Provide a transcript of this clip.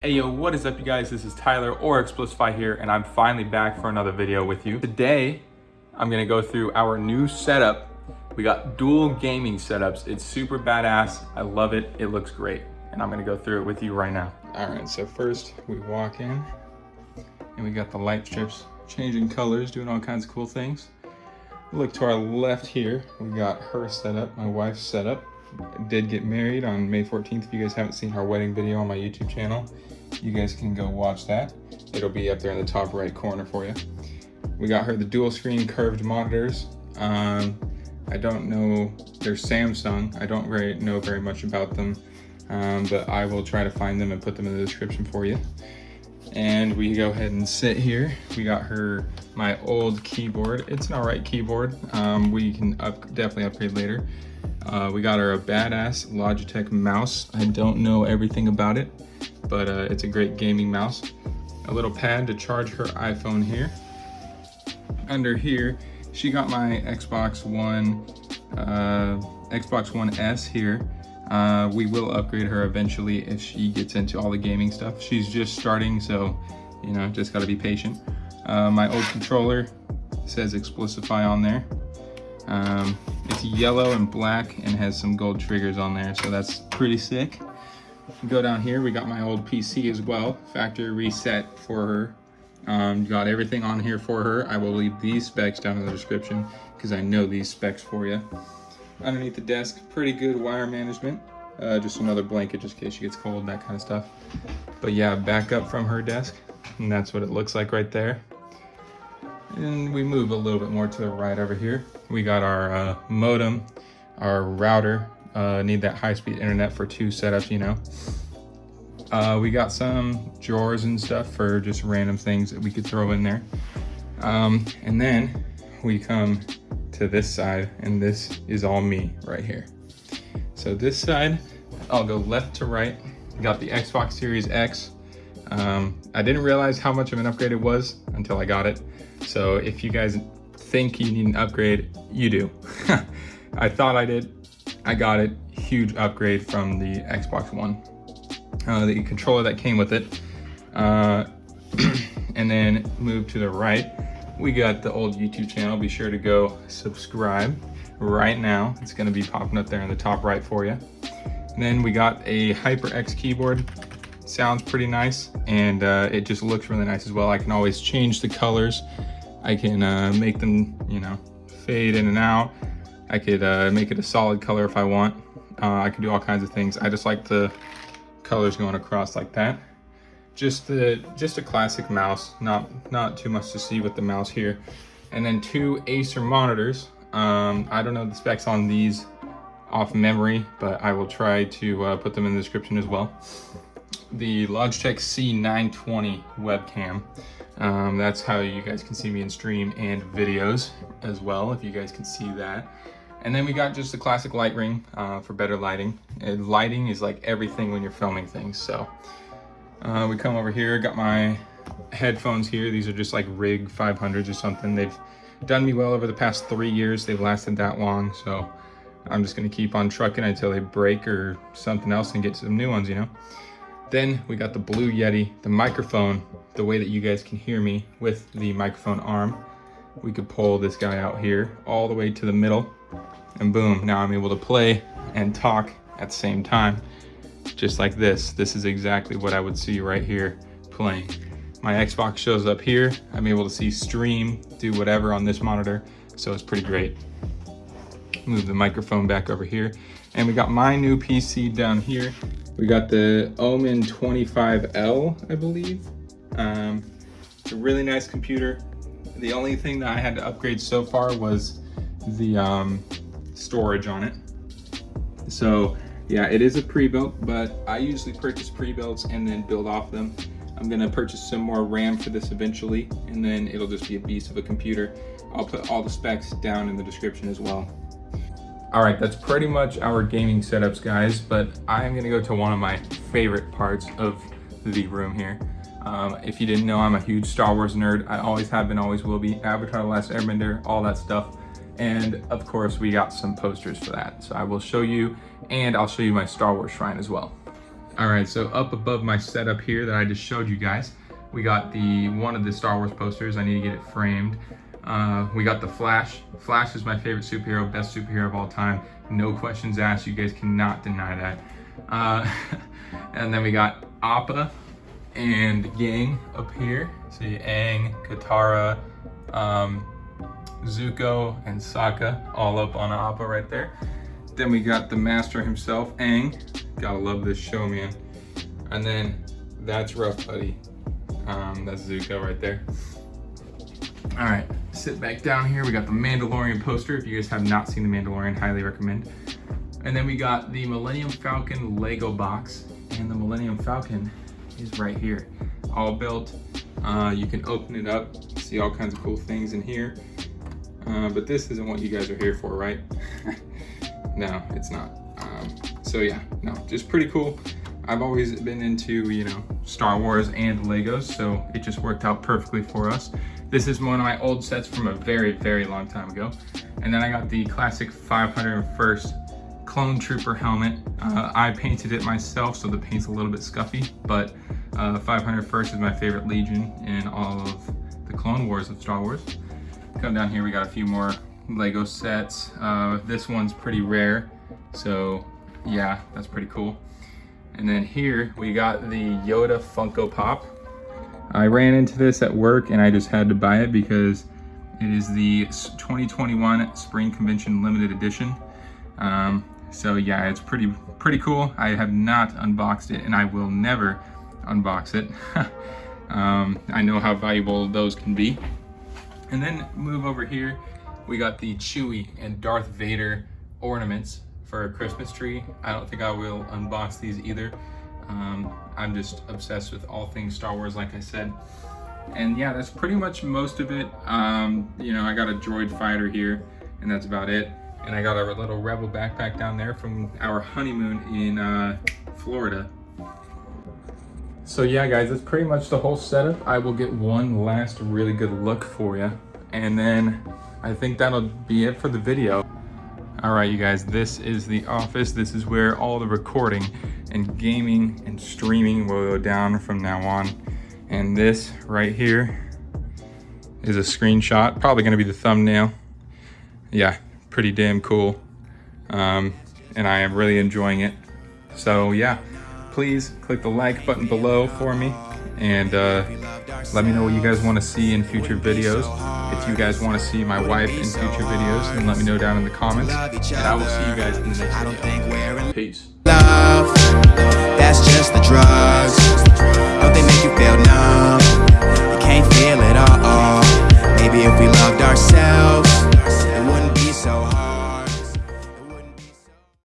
Hey yo, what is up you guys? This is Tyler or Explicify here and I'm finally back for another video with you. Today, I'm gonna go through our new setup. We got dual gaming setups. It's super badass. I love it. It looks great. And I'm gonna go through it with you right now. All right, so first we walk in and we got the light strips changing colors, doing all kinds of cool things. Look to our left here, we got her setup, my wife's setup did get married on May 14th. If you guys haven't seen our wedding video on my YouTube channel, you guys can go watch that. It'll be up there in the top right corner for you. We got her the dual screen curved monitors. Um, I don't know, they're Samsung. I don't very know very much about them, um, but I will try to find them and put them in the description for you. And we go ahead and sit here. We got her, my old keyboard. It's an all right keyboard. Um, we can up, definitely upgrade later. Uh, we got our badass Logitech mouse. I don't know everything about it, but uh, it's a great gaming mouse. A little pad to charge her iPhone here. Under here, she got my Xbox One, uh, Xbox One S here. Uh, we will upgrade her eventually if she gets into all the gaming stuff. She's just starting, so, you know, just gotta be patient. Uh, my old controller says Explicify on there. Um, it's yellow and black and has some gold triggers on there, so that's pretty sick. Go down here, we got my old PC as well, factory reset for her. Um, got everything on here for her. I will leave these specs down in the description because I know these specs for you. Underneath the desk, pretty good wire management. Uh, just another blanket just in case she gets cold, that kind of stuff. But yeah, back up from her desk, and that's what it looks like right there. And we move a little bit more to the right over here. We got our uh, modem, our router. Uh, need that high-speed internet for two setups, you know. Uh, we got some drawers and stuff for just random things that we could throw in there. Um, and then we come to this side and this is all me right here. So this side, I'll go left to right. Got the Xbox Series X. Um, I didn't realize how much of an upgrade it was until I got it. So if you guys think you need an upgrade, you do. I thought I did. I got it. Huge upgrade from the Xbox One. Uh, the controller that came with it. Uh, and then move to the right. We got the old YouTube channel. Be sure to go subscribe right now. It's going to be popping up there in the top right for you. And then we got a HyperX keyboard. Sounds pretty nice and uh, it just looks really nice as well. I can always change the colors I can uh, make them, you know, fade in and out. I could uh, make it a solid color if I want. Uh, I can do all kinds of things. I just like the colors going across like that. Just the just a classic mouse, not not too much to see with the mouse here. And then two Acer monitors. Um, I don't know the specs on these off memory, but I will try to uh, put them in the description as well. The Logitech C920 webcam. Um, that's how you guys can see me in stream and videos as well, if you guys can see that. And then we got just a classic light ring uh, for better lighting. And lighting is like everything when you're filming things. So uh, we come over here, got my headphones here. These are just like Rig 500s or something. They've done me well over the past three years. They've lasted that long. So I'm just gonna keep on trucking until they break or something else and get some new ones, you know? Then we got the Blue Yeti, the microphone, the way that you guys can hear me with the microphone arm. We could pull this guy out here all the way to the middle and boom, now I'm able to play and talk at the same time. Just like this. This is exactly what I would see right here playing. My Xbox shows up here. I'm able to see stream, do whatever on this monitor. So it's pretty great. Move the microphone back over here. And we got my new PC down here. We got the Omen 25L, I believe. Um, it's a really nice computer. The only thing that I had to upgrade so far was the um, storage on it. So yeah, it is a pre-built, but I usually purchase pre-builts and then build off them. I'm gonna purchase some more RAM for this eventually, and then it'll just be a beast of a computer. I'll put all the specs down in the description as well. All right, that's pretty much our gaming setups, guys, but I'm gonna go to one of my favorite parts of the room here. Um, if you didn't know, I'm a huge Star Wars nerd. I always have been, always will be. Avatar The Last Airbender, all that stuff. And of course, we got some posters for that. So I will show you, and I'll show you my Star Wars shrine as well. All right, so up above my setup here that I just showed you guys, we got the one of the Star Wars posters. I need to get it framed. Uh, we got the Flash. Flash is my favorite superhero, best superhero of all time. No questions asked. You guys cannot deny that. Uh, and then we got Appa and Gang up here. See Aang, Katara, um, Zuko, and Sokka all up on Appa right there. Then we got the master himself, Aang. Gotta love this show, man. And then that's Rough Buddy. Um, that's Zuko right there. All right, sit back down here. We got the Mandalorian poster. If you guys have not seen the Mandalorian, highly recommend. And then we got the Millennium Falcon Lego box. And the Millennium Falcon is right here. All built. Uh, you can open it up, see all kinds of cool things in here. Uh, but this isn't what you guys are here for, right? no, it's not. Um, so yeah, no, just pretty cool. I've always been into, you know, Star Wars and Legos, so it just worked out perfectly for us. This is one of my old sets from a very, very long time ago. And then I got the classic 501st Clone Trooper helmet. Uh, I painted it myself, so the paint's a little bit scuffy, but uh, 501st is my favorite Legion in all of the Clone Wars of Star Wars. Come down here, we got a few more Lego sets. Uh, this one's pretty rare, so yeah, that's pretty cool. And then here we got the Yoda Funko Pop. I ran into this at work and I just had to buy it because it is the 2021 Spring Convention Limited Edition. Um, so yeah, it's pretty pretty cool. I have not unboxed it and I will never unbox it. um, I know how valuable those can be. And then move over here, we got the Chewie and Darth Vader ornaments for a Christmas tree. I don't think I will unbox these either. Um, I'm just obsessed with all things Star Wars, like I said. And yeah, that's pretty much most of it. Um, you know, I got a droid fighter here, and that's about it. And I got a little Rebel backpack down there from our honeymoon in uh, Florida. So yeah, guys, that's pretty much the whole setup. I will get one last really good look for you. And then I think that'll be it for the video. All right, you guys, this is the office. This is where all the recording and gaming and streaming will go down from now on. And this right here is a screenshot, probably gonna be the thumbnail. Yeah, pretty damn cool. Um, and I am really enjoying it. So yeah, please click the like button below for me and uh, let me know what you guys want to see in future videos. If you guys want to see my wife in future videos, then let me know down in the comments. And I will see you guys in the next video. Peace. Love, that's just the drugs.